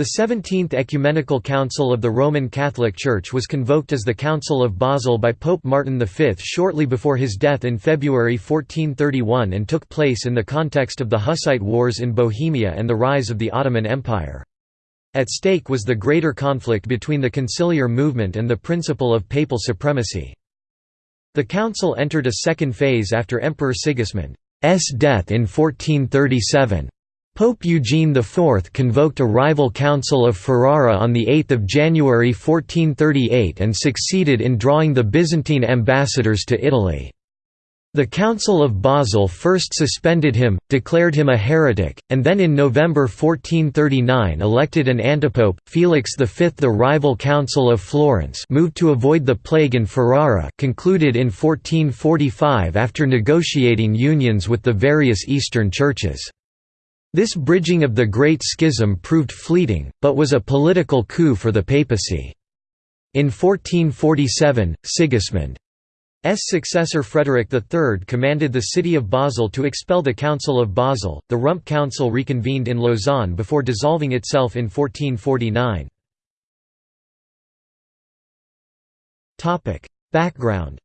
The Seventeenth Ecumenical Council of the Roman Catholic Church was convoked as the Council of Basel by Pope Martin V shortly before his death in February 1431 and took place in the context of the Hussite Wars in Bohemia and the rise of the Ottoman Empire. At stake was the greater conflict between the conciliar movement and the principle of papal supremacy. The council entered a second phase after Emperor Sigismund's death in 1437. Pope Eugene IV convoked a rival Council of Ferrara on 8 January 1438 and succeeded in drawing the Byzantine ambassadors to Italy. The Council of Basel first suspended him, declared him a heretic, and then in November 1439 elected an antipope, Felix V. The rival Council of Florence moved to avoid the plague in Ferrara concluded in 1445 after negotiating unions with the various Eastern churches. This bridging of the Great Schism proved fleeting, but was a political coup for the papacy. In 1447, Sigismund S. successor Frederick III commanded the city of Basel to expel the Council of Basel. The Rump Council reconvened in Lausanne before dissolving itself in 1449. Topic: Background.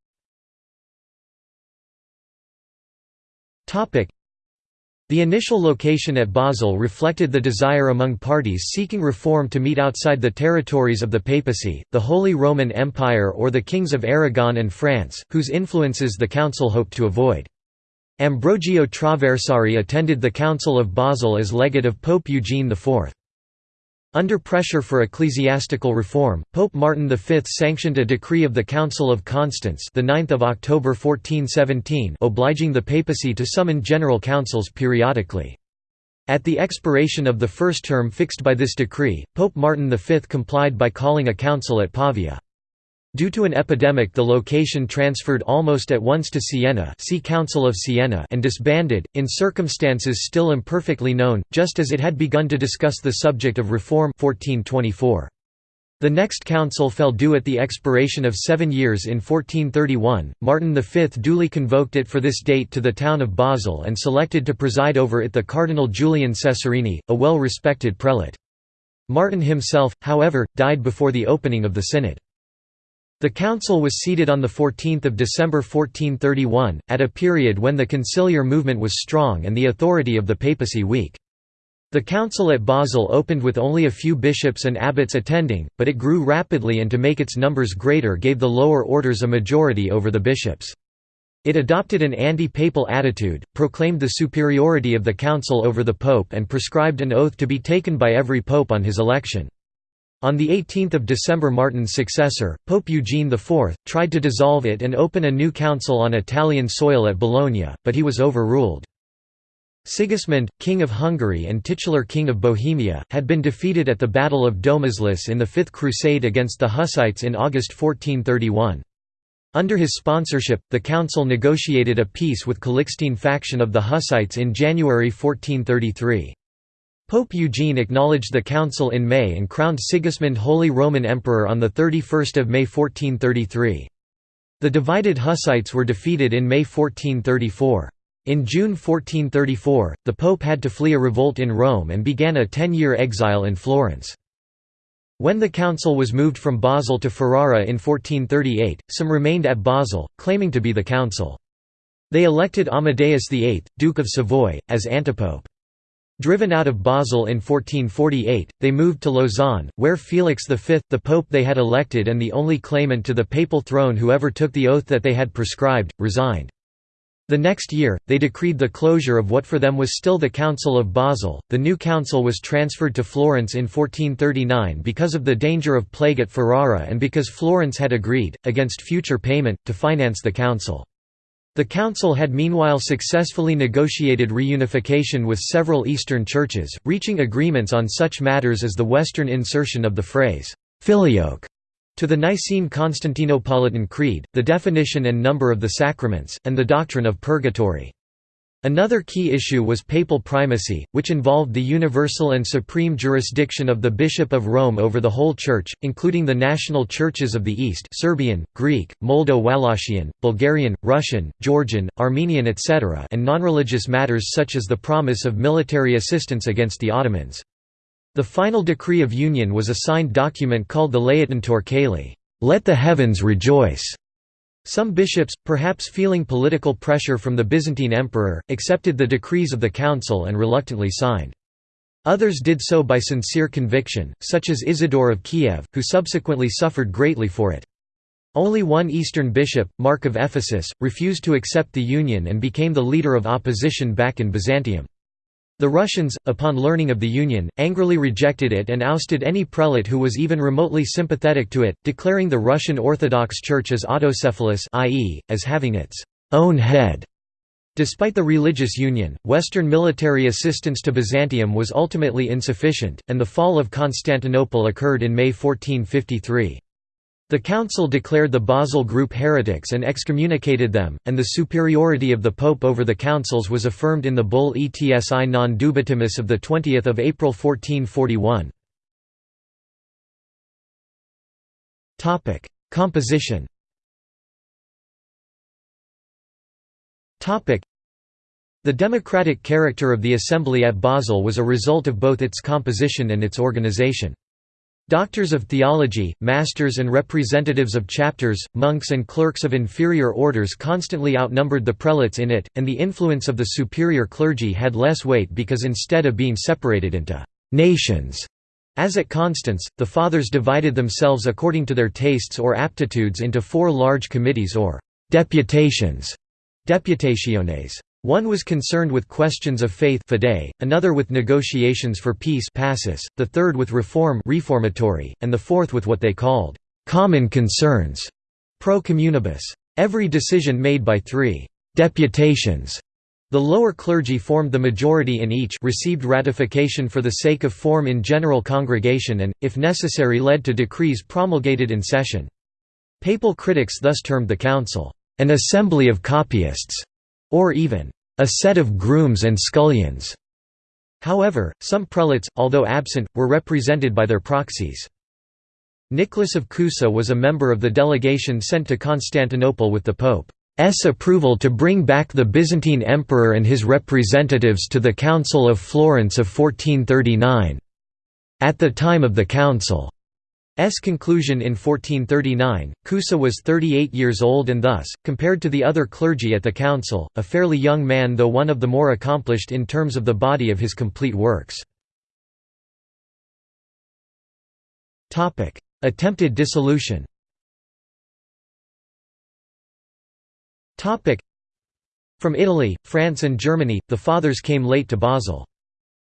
Topic: the initial location at Basel reflected the desire among parties seeking reform to meet outside the territories of the papacy, the Holy Roman Empire or the kings of Aragon and France, whose influences the council hoped to avoid. Ambrogio Traversari attended the Council of Basel as legate of Pope Eugene IV. Under pressure for ecclesiastical reform, Pope Martin V sanctioned a decree of the Council of Constance the 9th of October 1417 obliging the papacy to summon general councils periodically. At the expiration of the first term fixed by this decree, Pope Martin V complied by calling a council at Pavia. Due to an epidemic the location transferred almost at once to Siena see Council of Siena and disbanded, in circumstances still imperfectly known, just as it had begun to discuss the subject of reform 1424. The next council fell due at the expiration of seven years in 1431. Martin V duly convoked it for this date to the town of Basel and selected to preside over it the Cardinal Julian Cesarini, a well respected prelate. Martin himself, however, died before the opening of the synod. The council was seated on 14 December 1431, at a period when the conciliar movement was strong and the authority of the papacy weak. The council at Basel opened with only a few bishops and abbots attending, but it grew rapidly and to make its numbers greater gave the lower orders a majority over the bishops. It adopted an anti-papal attitude, proclaimed the superiority of the council over the pope and prescribed an oath to be taken by every pope on his election. On 18 December Martin's successor, Pope Eugene IV, tried to dissolve it and open a new council on Italian soil at Bologna, but he was overruled. Sigismund, King of Hungary and titular King of Bohemia, had been defeated at the Battle of Domažlice in the Fifth Crusade against the Hussites in August 1431. Under his sponsorship, the council negotiated a peace with Calixtine faction of the Hussites in January 1433. Pope Eugene acknowledged the council in May and crowned Sigismund Holy Roman Emperor on 31 May 1433. The divided Hussites were defeated in May 1434. In June 1434, the Pope had to flee a revolt in Rome and began a ten-year exile in Florence. When the council was moved from Basel to Ferrara in 1438, some remained at Basel, claiming to be the council. They elected Amadeus VIII, Duke of Savoy, as antipope. Driven out of Basel in 1448, they moved to Lausanne, where Felix V, the pope they had elected and the only claimant to the papal throne who ever took the oath that they had prescribed, resigned. The next year, they decreed the closure of what for them was still the Council of Basel. The new council was transferred to Florence in 1439 because of the danger of plague at Ferrara and because Florence had agreed, against future payment, to finance the council. The council had meanwhile successfully negotiated reunification with several Eastern churches, reaching agreements on such matters as the Western insertion of the phrase, filioque, to the Nicene Constantinopolitan Creed, the definition and number of the sacraments, and the doctrine of purgatory. Another key issue was papal primacy, which involved the universal and supreme jurisdiction of the Bishop of Rome over the whole Church, including the national churches of the East Serbian, Greek, Moldo-Wallachia, Bulgarian, Russian, Georgian, Armenian etc. and non-religious matters such as the promise of military assistance against the Ottomans. The final decree of union was a signed document called the Laetentur Caeli, "'Let the heavens rejoice'". Some bishops, perhaps feeling political pressure from the Byzantine emperor, accepted the decrees of the council and reluctantly signed. Others did so by sincere conviction, such as Isidore of Kiev, who subsequently suffered greatly for it. Only one Eastern bishop, Mark of Ephesus, refused to accept the union and became the leader of opposition back in Byzantium. The Russians, upon learning of the union, angrily rejected it and ousted any prelate who was even remotely sympathetic to it, declaring the Russian Orthodox Church as autocephalous i.e., as having its own head. Despite the religious union, Western military assistance to Byzantium was ultimately insufficient, and the fall of Constantinople occurred in May 1453. The council declared the Basel group heretics and excommunicated them, and the superiority of the pope over the councils was affirmed in the bull Etsi non dubitamus of 20 April 1441. Composition the democratic character of the assembly at Basel was a result of both its composition and its organization. Doctors of theology, masters and representatives of chapters, monks and clerks of inferior orders constantly outnumbered the prelates in it, and the influence of the superior clergy had less weight because instead of being separated into «nations», as at Constance, the fathers divided themselves according to their tastes or aptitudes into four large committees or «deputations» deputationes. One was concerned with questions of faith fide, another with negotiations for peace passus, the third with reform reformatory, and the fourth with what they called «common concerns» pro communibus. Every decision made by three «deputations» The lower clergy formed the majority in each received ratification for the sake of form in general congregation and, if necessary led to decrees promulgated in session. Papal critics thus termed the council, "...an assembly of copyists", or even, "...a set of grooms and scullions." However, some prelates, although absent, were represented by their proxies. Nicholas of Cusa was a member of the delegation sent to Constantinople with the Pope's approval to bring back the Byzantine emperor and his representatives to the Council of Florence of 1439. At the time of the council, S conclusion in 1439, Cusa was 38 years old and thus, compared to the other clergy at the council, a fairly young man though one of the more accomplished in terms of the body of his complete works. Attempted dissolution From Italy, France and Germany, the Fathers came late to Basel.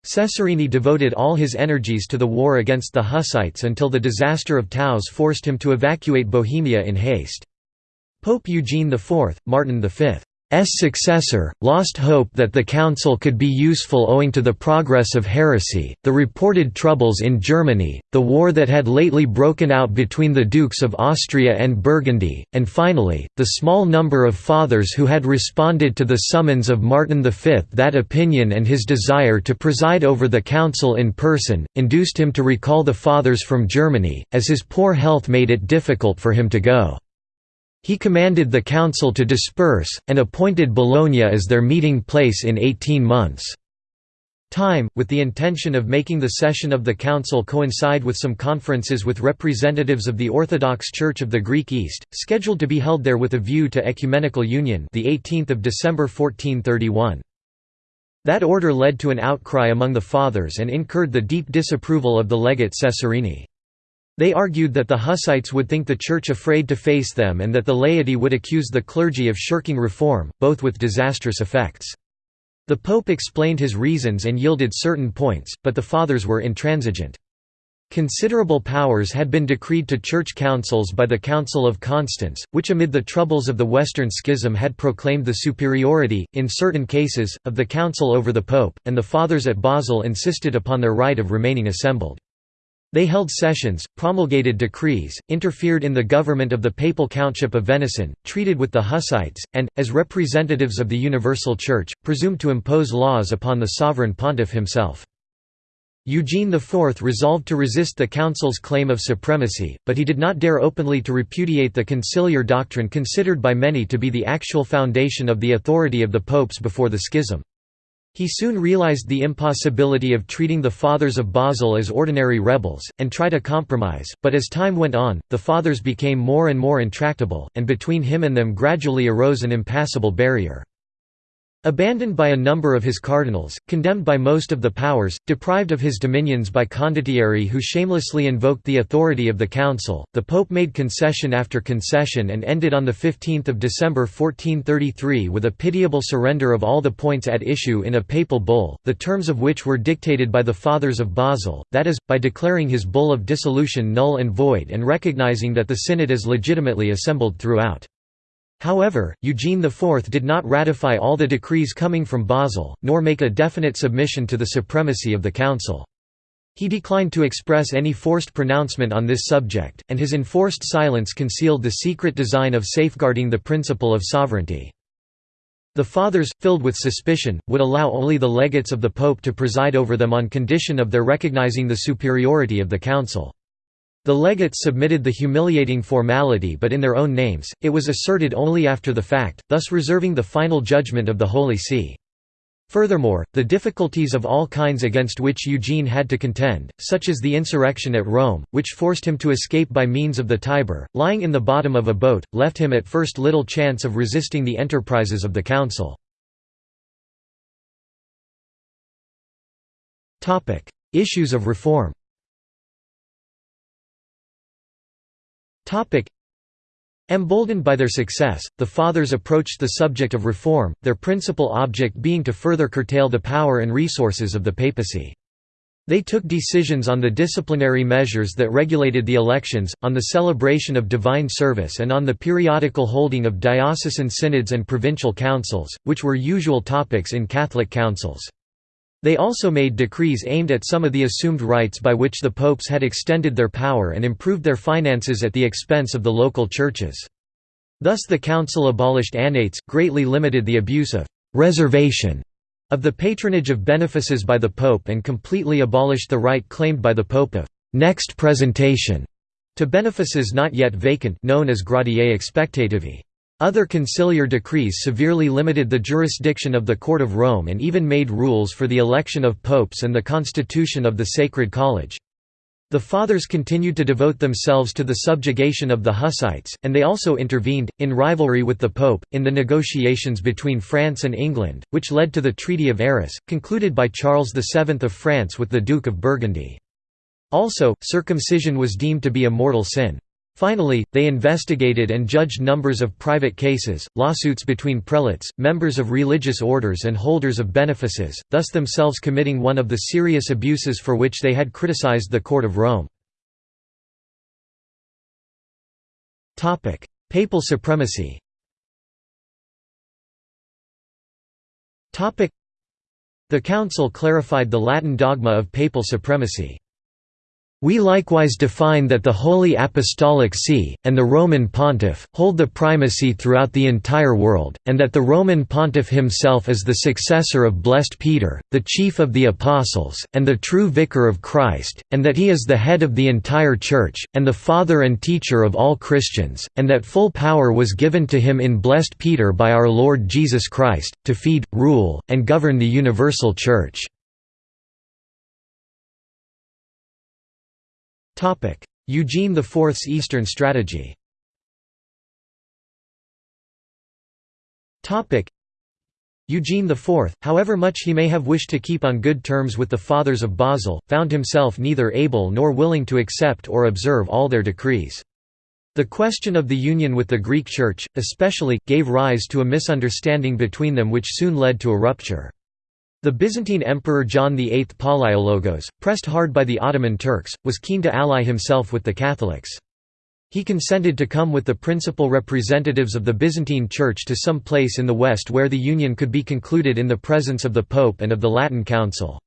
Cesarini devoted all his energies to the war against the Hussites until the disaster of Taus forced him to evacuate Bohemia in haste. Pope Eugene IV, Martin V successor, lost hope that the council could be useful owing to the progress of heresy, the reported troubles in Germany, the war that had lately broken out between the Dukes of Austria and Burgundy, and finally, the small number of fathers who had responded to the summons of Martin V. That opinion and his desire to preside over the council in person, induced him to recall the fathers from Germany, as his poor health made it difficult for him to go. He commanded the council to disperse, and appointed Bologna as their meeting place in 18 months' time, with the intention of making the session of the council coincide with some conferences with representatives of the Orthodox Church of the Greek East, scheduled to be held there with a view to ecumenical union the 18th of December 1431. That order led to an outcry among the Fathers and incurred the deep disapproval of the legate Cesarini. They argued that the Hussites would think the Church afraid to face them and that the laity would accuse the clergy of shirking reform, both with disastrous effects. The Pope explained his reasons and yielded certain points, but the Fathers were intransigent. Considerable powers had been decreed to church councils by the Council of Constance, which amid the troubles of the Western Schism had proclaimed the superiority, in certain cases, of the Council over the Pope, and the Fathers at Basel insisted upon their right of remaining assembled. They held sessions, promulgated decrees, interfered in the government of the Papal Countship of Venaissin, treated with the Hussites, and, as representatives of the Universal Church, presumed to impose laws upon the sovereign pontiff himself. Eugene IV resolved to resist the council's claim of supremacy, but he did not dare openly to repudiate the conciliar doctrine considered by many to be the actual foundation of the authority of the popes before the schism. He soon realized the impossibility of treating the Fathers of Basel as ordinary rebels, and tried a compromise, but as time went on, the Fathers became more and more intractable, and between him and them gradually arose an impassable barrier. Abandoned by a number of his cardinals, condemned by most of the powers, deprived of his dominions by condottieri who shamelessly invoked the authority of the council, the pope made concession after concession and ended on 15 December 1433 with a pitiable surrender of all the points at issue in a papal bull, the terms of which were dictated by the Fathers of Basel, that is, by declaring his bull of dissolution null and void and recognizing that the synod is legitimately assembled throughout. However, Eugene IV did not ratify all the decrees coming from Basel, nor make a definite submission to the supremacy of the Council. He declined to express any forced pronouncement on this subject, and his enforced silence concealed the secret design of safeguarding the principle of sovereignty. The Fathers, filled with suspicion, would allow only the legates of the Pope to preside over them on condition of their recognizing the superiority of the Council. The legates submitted the humiliating formality but in their own names, it was asserted only after the fact, thus reserving the final judgment of the Holy See. Furthermore, the difficulties of all kinds against which Eugene had to contend, such as the insurrection at Rome, which forced him to escape by means of the Tiber, lying in the bottom of a boat, left him at first little chance of resisting the enterprises of the council. Issues of reform Emboldened by their success, the Fathers approached the subject of reform, their principal object being to further curtail the power and resources of the papacy. They took decisions on the disciplinary measures that regulated the elections, on the celebration of divine service and on the periodical holding of diocesan synods and provincial councils, which were usual topics in Catholic councils. They also made decrees aimed at some of the assumed rights by which the popes had extended their power and improved their finances at the expense of the local churches. Thus the council abolished annates, greatly limited the abuse of «reservation» of the patronage of benefices by the pope and completely abolished the right claimed by the pope of «next presentation» to benefices not yet vacant known as gratiae expectativae. Other conciliar decrees severely limited the jurisdiction of the Court of Rome and even made rules for the election of popes and the constitution of the Sacred College. The Fathers continued to devote themselves to the subjugation of the Hussites, and they also intervened, in rivalry with the Pope, in the negotiations between France and England, which led to the Treaty of Arras, concluded by Charles VII of France with the Duke of Burgundy. Also, circumcision was deemed to be a mortal sin. Finally, they investigated and judged numbers of private cases, lawsuits between prelates, members of religious orders and holders of benefices, thus themselves committing one of the serious abuses for which they had criticized the Court of Rome. Papal supremacy The Council clarified the Latin dogma of papal supremacy. We likewise define that the Holy Apostolic See, and the Roman Pontiff, hold the primacy throughout the entire world, and that the Roman Pontiff himself is the successor of blessed Peter, the chief of the Apostles, and the true Vicar of Christ, and that he is the head of the entire Church, and the Father and teacher of all Christians, and that full power was given to him in blessed Peter by our Lord Jesus Christ, to feed, rule, and govern the universal Church. Eugene IV's Eastern strategy Eugene IV, however much he may have wished to keep on good terms with the Fathers of Basel, found himself neither able nor willing to accept or observe all their decrees. The question of the union with the Greek Church, especially, gave rise to a misunderstanding between them which soon led to a rupture. The Byzantine Emperor John VIII Palaiologos, pressed hard by the Ottoman Turks, was keen to ally himself with the Catholics. He consented to come with the principal representatives of the Byzantine Church to some place in the west where the union could be concluded in the presence of the Pope and of the Latin Council.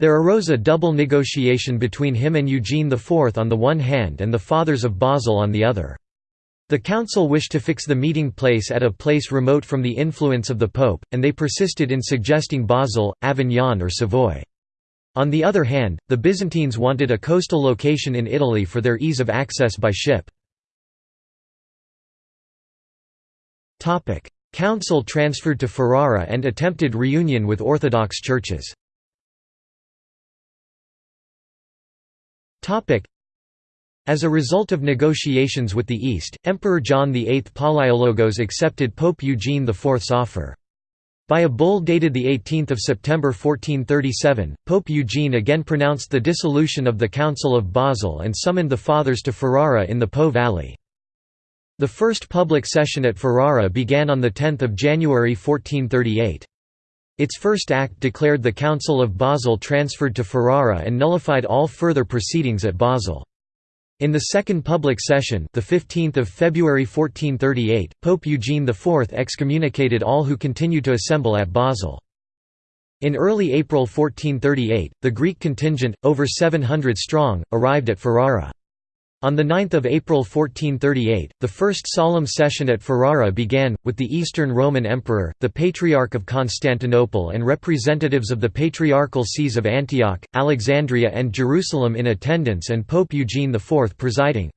There arose a double negotiation between him and Eugene IV on the one hand and the Fathers of Basel on the other. The council wished to fix the meeting place at a place remote from the influence of the pope, and they persisted in suggesting Basel, Avignon or Savoy. On the other hand, the Byzantines wanted a coastal location in Italy for their ease of access by ship. Council transferred to Ferrara and attempted reunion with Orthodox churches. As a result of negotiations with the East, Emperor John VIII Palaiologos accepted Pope Eugene IV's offer. By a bull dated 18 September 1437, Pope Eugene again pronounced the dissolution of the Council of Basel and summoned the Fathers to Ferrara in the Po Valley. The first public session at Ferrara began on 10 January 1438. Its first act declared the Council of Basel transferred to Ferrara and nullified all further proceedings at Basel. In the second public session the 15th of February 1438, Pope Eugene IV excommunicated all who continued to assemble at Basel. In early April 1438, the Greek contingent, over 700 strong, arrived at Ferrara. On 9 April 1438, the first solemn session at Ferrara began, with the Eastern Roman Emperor, the Patriarch of Constantinople and representatives of the Patriarchal Sees of Antioch, Alexandria and Jerusalem in attendance and Pope Eugene IV presiding.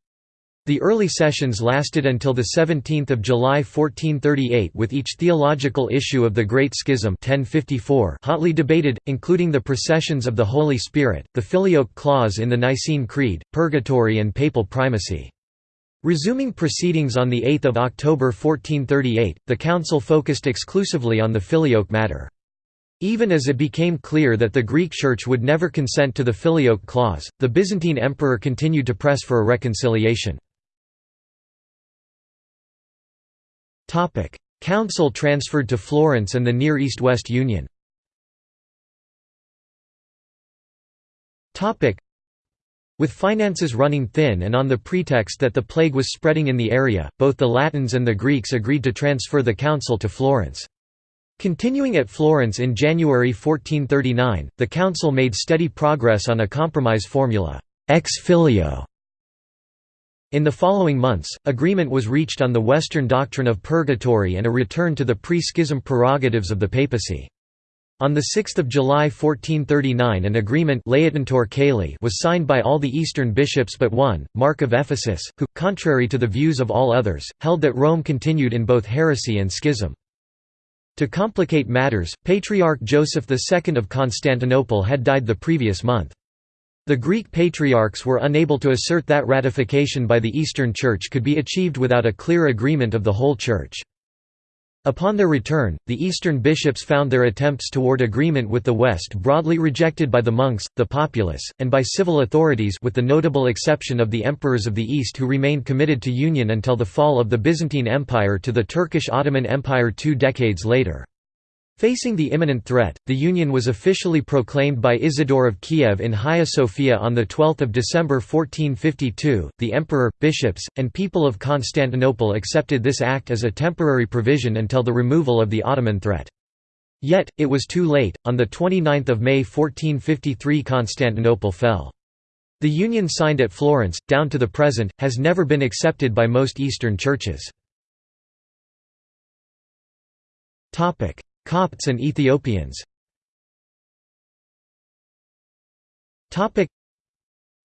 The early sessions lasted until 17 July 1438 with each theological issue of the Great Schism 1054 hotly debated, including the processions of the Holy Spirit, the Filioque clause in the Nicene Creed, purgatory and papal primacy. Resuming proceedings on 8 October 1438, the council focused exclusively on the Filioque matter. Even as it became clear that the Greek Church would never consent to the Filioque clause, the Byzantine emperor continued to press for a reconciliation. Council transferred to Florence and the Near East-West Union. With finances running thin and on the pretext that the plague was spreading in the area, both the Latins and the Greeks agreed to transfer the council to Florence. Continuing at Florence in January 1439, the council made steady progress on a compromise formula, ex filio, in the following months, agreement was reached on the Western doctrine of purgatory and a return to the pre-schism prerogatives of the papacy. On 6 July 1439 an agreement was signed by all the Eastern bishops but one, Mark of Ephesus, who, contrary to the views of all others, held that Rome continued in both heresy and schism. To complicate matters, Patriarch Joseph II of Constantinople had died the previous month. The Greek patriarchs were unable to assert that ratification by the Eastern Church could be achieved without a clear agreement of the whole Church. Upon their return, the Eastern bishops found their attempts toward agreement with the West broadly rejected by the monks, the populace, and by civil authorities with the notable exception of the emperors of the East who remained committed to union until the fall of the Byzantine Empire to the Turkish Ottoman Empire two decades later. Facing the imminent threat, the Union was officially proclaimed by Isidore of Kiev in Hagia Sophia on 12 December 1452. The emperor, bishops, and people of Constantinople accepted this act as a temporary provision until the removal of the Ottoman threat. Yet, it was too late, on 29 May 1453 Constantinople fell. The union signed at Florence, down to the present, has never been accepted by most Eastern churches. Copts and Ethiopians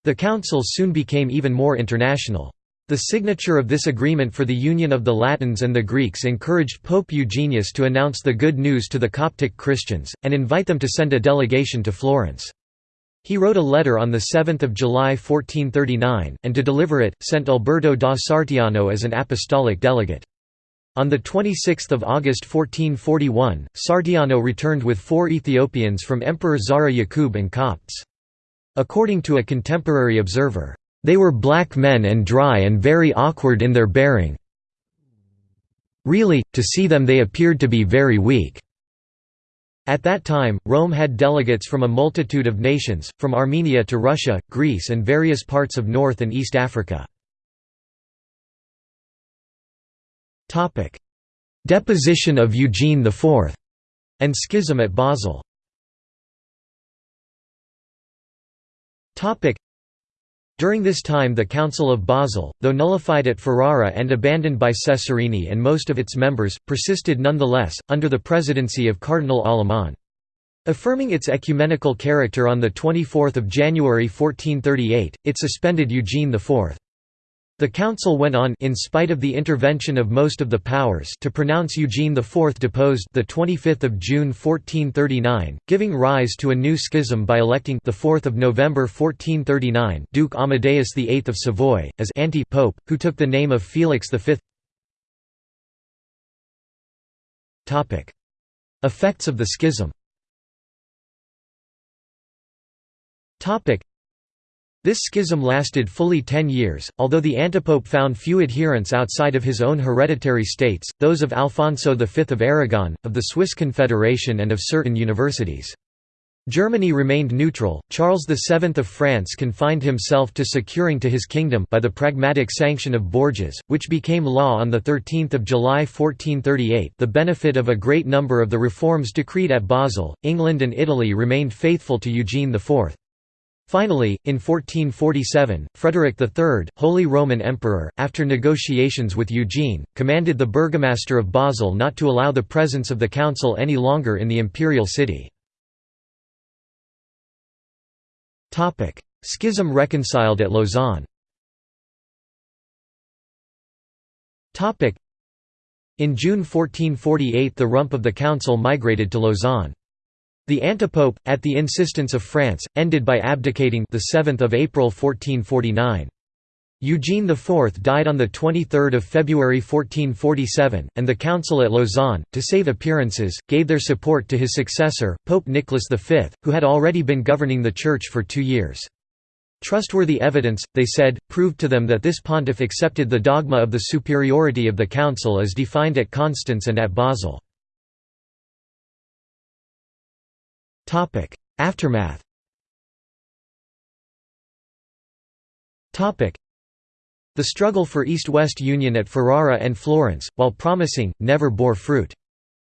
The council soon became even more international. The signature of this agreement for the union of the Latins and the Greeks encouraged Pope Eugenius to announce the good news to the Coptic Christians, and invite them to send a delegation to Florence. He wrote a letter on 7 July 1439, and to deliver it, sent Alberto da Sarteano as an apostolic delegate. On 26 August 1441, Sarteano returned with four Ethiopians from Emperor Zara Yaqub and Copts. According to a contemporary observer, "...they were black men and dry and very awkward in their bearing really, to see them they appeared to be very weak." At that time, Rome had delegates from a multitude of nations, from Armenia to Russia, Greece and various parts of North and East Africa. Deposition of Eugene IV and schism at Basel during this time the Council of Basel, though nullified at Ferrara and abandoned by Cesarini and most of its members, persisted nonetheless, under the presidency of Cardinal Aleman. Affirming its ecumenical character on 24 January 1438, it suspended Eugene IV. The council went on in spite of the intervention of most of the powers to pronounce Eugene IV deposed the 25th of June 1439, giving rise to a new schism by electing the 4th of November 1439 Duke Amadeus VIII of Savoy as anti-pope, who took the name of Felix V. Topic: Effects of the schism. Topic: this schism lasted fully ten years, although the antipope found few adherents outside of his own hereditary states, those of Alfonso V of Aragon, of the Swiss Confederation and of certain universities. Germany remained neutral. Charles VII of France confined himself to securing to his kingdom by the pragmatic sanction of Bourges, which became law on the 13 July 1438 the benefit of a great number of the reforms decreed at Basel. England and Italy remained faithful to Eugene IV. Finally, in 1447, Frederick III, Holy Roman Emperor, after negotiations with Eugene, commanded the burgomaster of Basel not to allow the presence of the council any longer in the imperial city. Schism reconciled at Lausanne In June 1448 the rump of the council migrated to Lausanne. The antipope, at the insistence of France, ended by abdicating the 7th of April 1449. Eugene IV died on the 23 February 1447, and the council at Lausanne, to save appearances, gave their support to his successor, Pope Nicholas V, who had already been governing the Church for two years. Trustworthy evidence, they said, proved to them that this pontiff accepted the dogma of the superiority of the council as defined at Constance and at Basel. Aftermath The struggle for East-West union at Ferrara and Florence, while promising, never bore fruit.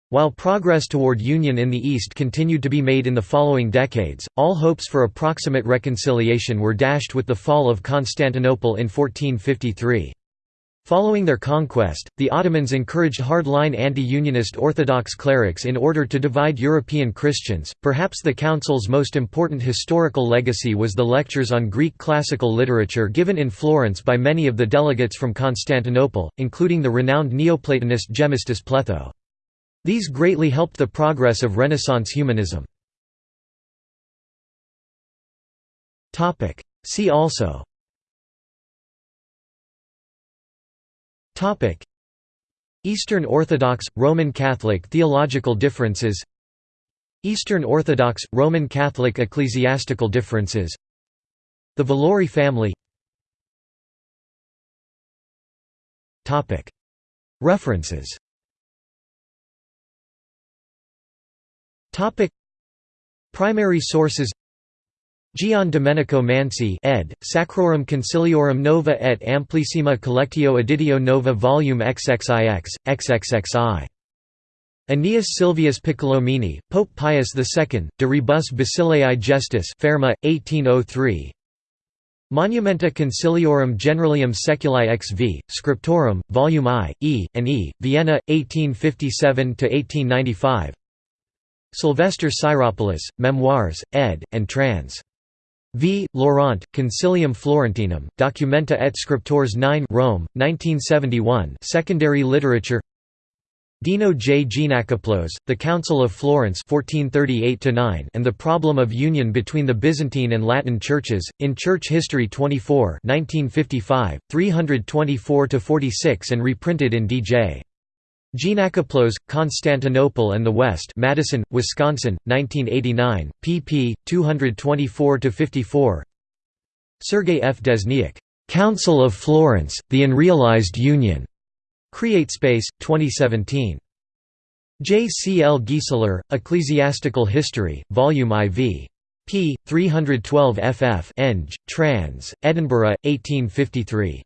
While progress toward union in the East continued to be made in the following decades, all hopes for approximate reconciliation were dashed with the fall of Constantinople in 1453. Following their conquest, the Ottomans encouraged hard-line anti-unionist Orthodox clerics in order to divide European Christians. Perhaps the Council's most important historical legacy was the lectures on Greek classical literature given in Florence by many of the delegates from Constantinople, including the renowned Neoplatonist Gemistus Pletho. These greatly helped the progress of Renaissance humanism. See also Topic: Eastern Orthodox Roman Catholic theological differences. Eastern Orthodox Roman Catholic ecclesiastical differences. The Valori family. Topic: References. Topic: Primary sources Gian Domenico Mansi ed., Sacrorum Conciliorum Nova et Amplissima Collectio Editio Nova Volume XXIX, XXXI. Aeneas Silvius Piccolomini, Pope Pius II, De Rebus Basileae Gestis Ferma, 1803 Monumenta Conciliorum Generalium Seculi XV, Scriptorum, Volume I, E, and E, Vienna, 1857–1895 Sylvester Syropoulos, Memoirs, ed., and trans. V. Laurent, Concilium Florentinum, Documenta et Scriptores 9 Rome, 1971 Secondary literature Deno J. Geanakoplos, The Council of Florence 1438 and the Problem of Union between the Byzantine and Latin Churches, in Church History 24 1955, 324–46 and reprinted in D.J. Geanakoplos, Constantinople and the West Madison, Wisconsin, 1989, pp. 224–54 Sergei F. Desniak, "'Council of Florence, The Unrealized Union' CreateSpace, 2017. J. C. L. Gieseler, Ecclesiastical History, Volume IV. p. 312 ff. Eng. Trans. Edinburgh, 1853.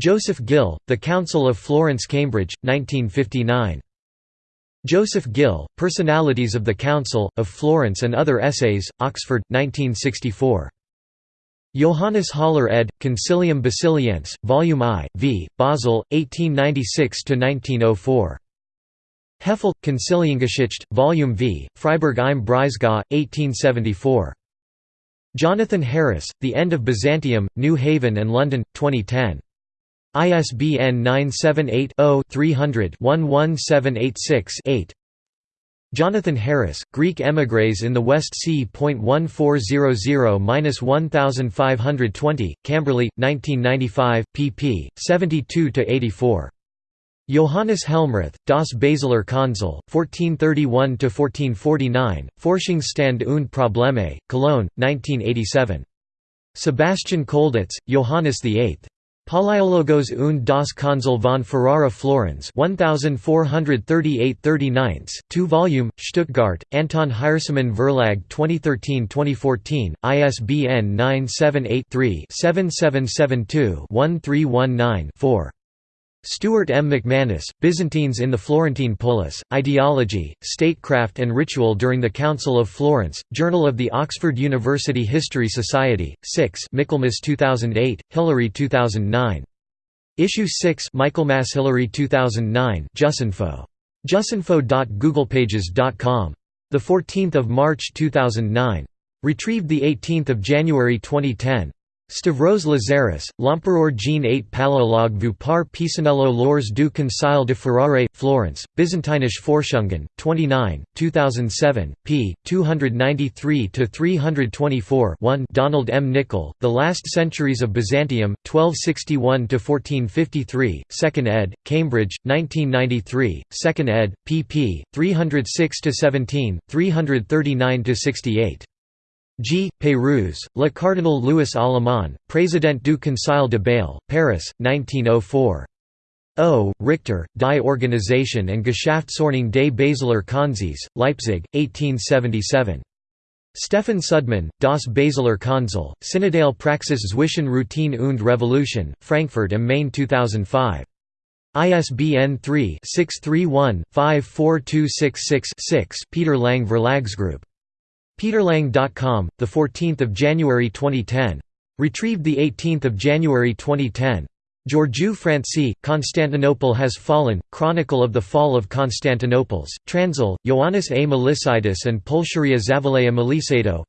Joseph Gill, The Council of Florence Cambridge, 1959. Joseph Gill, Personalities of the Council, of Florence and Other Essays, Oxford, 1964. Johannes Haller ed., Concilium Basiliense, Volume I, v. Basel, 1896–1904. Hefele, Conciliengeschichte, Volume V, Freiburg im Breisgau, 1874. Jonathan Harris, The End of Byzantium, New Haven and London, 2010. ISBN 978-0-300-11786-8 Jonathan Harris, Greek emigres in the West Sea. 1400-1520, Camberley, 1995, pp. 72–84. Johannes Helmrath, Das Basiler Konzil, 1431–1449, Forschungsstand und Probleme, Cologne, 1987. Sebastian Kolditz, Johannes VIII. Palaiologos und das Konzil von Ferrara Florenz 1438-39, 2-volume, Stuttgart, Anton Hiersemann Verlag 2013-2014, ISBN 978-3-7772-1319-4. Stuart M. McManus, Byzantines in the Florentine Polis, Ideology, Statecraft and Ritual during the Council of Florence, Journal of the Oxford University History Society, 6 Michaelmas 2008, Hilary 2009. Issue 6 Michaelmas Hilary 2009 Jusinfo. Jusinfo.googlepages.com. 14 March 2009. Retrieved 18 January 2010. Stavros Lazaris, L'Empereur Jean 8 Paléologue vu par Pisanello lors du Concile de Ferrare, Florence, Byzantinische Forschungen, 29, 2007, p. 293–324 1 Donald M. Nicol, The Last Centuries of Byzantium, 1261–1453, 2nd ed., Cambridge, 1993, 2nd ed., pp. 306–17, 339–68. G. Pérouse, Le Cardinal Louis Allemand, Président du Conseil de Bâle, Paris, 1904. O. Richter, Die Organisation und Geschäftsordnung des Basiler Konzils, Leipzig, 1877. Stefan Sudmann, Das Basiler Konzil, Synodale Praxis zwischen Routine und Revolution, Frankfurt am Main 2005. ISBN 3-631-54266-6 Peter Lang Verlagsgroup Peterlang.com, 14 January 2010. Retrieved 18 January 2010. Georgiou Franci, Constantinople has fallen, Chronicle of the Fall of Constantinople's, Transil, Ioannis A. Melissidis and Pulcheria Zavalea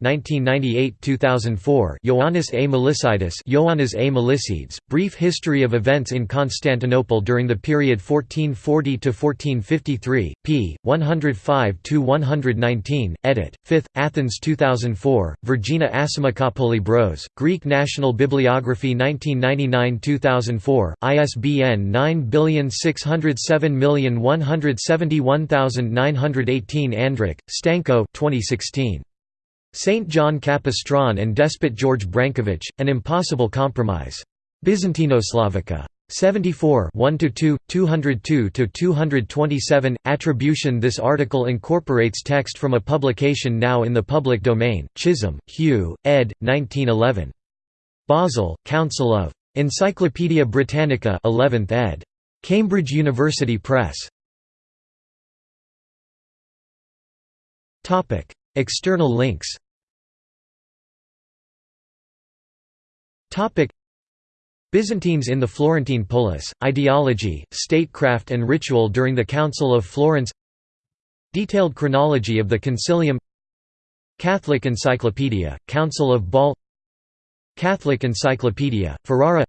1998-2004 Ioannis A. Melissidis Ioannis A. Melisides, Brief History of Events in Constantinople during the period 1440–1453, p. 105–119, edit. 5th, Athens 2004, Virginia Assimakopoli Bros, Greek National Bibliography 1999–2004 2004, ISBN 96007171918 Andrić, Stanko 2016. St. John Capistran and Despot George Brankovic, An Impossible Compromise. Byzantinoslavica. 74 1–2, 202–227, Attribution This article incorporates text from a publication now in the public domain, Chisholm, Hugh, ed. 1911. Basel, Council of Encyclopædia Britannica 11th ed. Cambridge University Press. Topic: External links. Topic: Byzantines in the Florentine Polis: Ideology, Statecraft and Ritual during the Council of Florence. Detailed chronology of the Concilium. Catholic Encyclopedia, Council of Bâle Catholic Encyclopedia, Ferrara.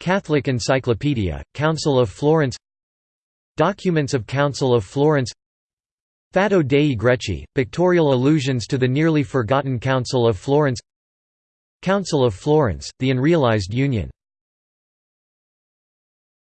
Catholic Encyclopedia, Council of Florence. Documents of Council of Florence. Fatto dei Greci, pictorial allusions to the nearly forgotten Council of Florence. Council of Florence, the unrealized union